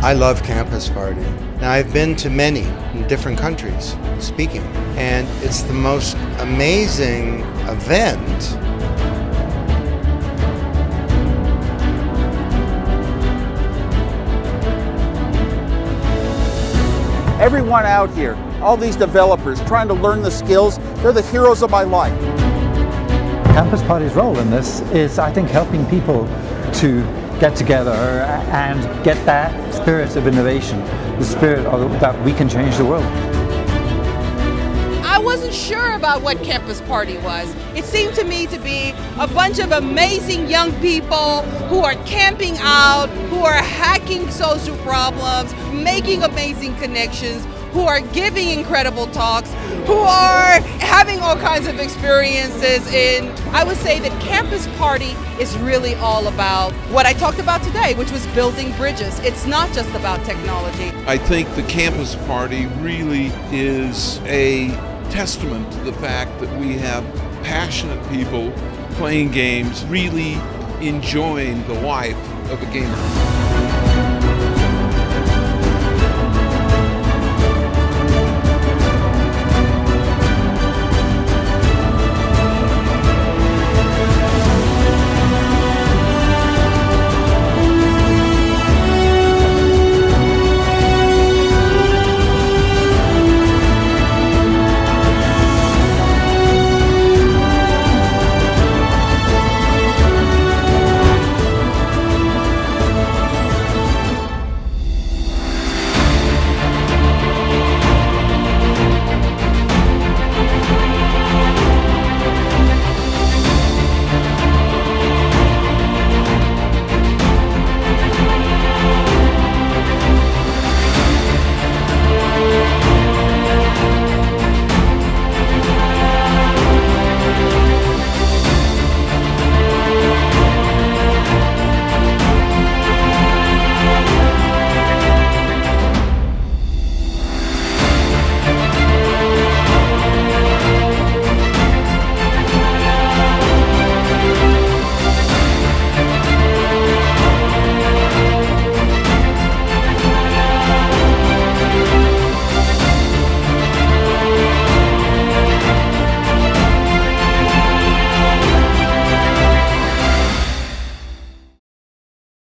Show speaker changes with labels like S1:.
S1: I love Campus Party. Now, I've been to many in different countries speaking, and it's the most amazing event.
S2: Everyone out here, all these developers trying to learn the skills, they're the heroes of my life.
S3: Campus Party's role in this is, I think, helping people to get together and get that spirit of innovation, the spirit of, that we can change the world.
S4: I wasn't sure about what Campus Party was. It seemed to me to be a bunch of amazing young people who are camping out, who are hacking social problems, making amazing connections, who are giving incredible talks, who are having all kinds of experiences. And I would say that Campus Party is really all about what I talked about today, which was building bridges. It's not just about technology.
S5: I think the Campus Party really is a testament to the fact that we have passionate people playing games, really enjoying the life of a gamer.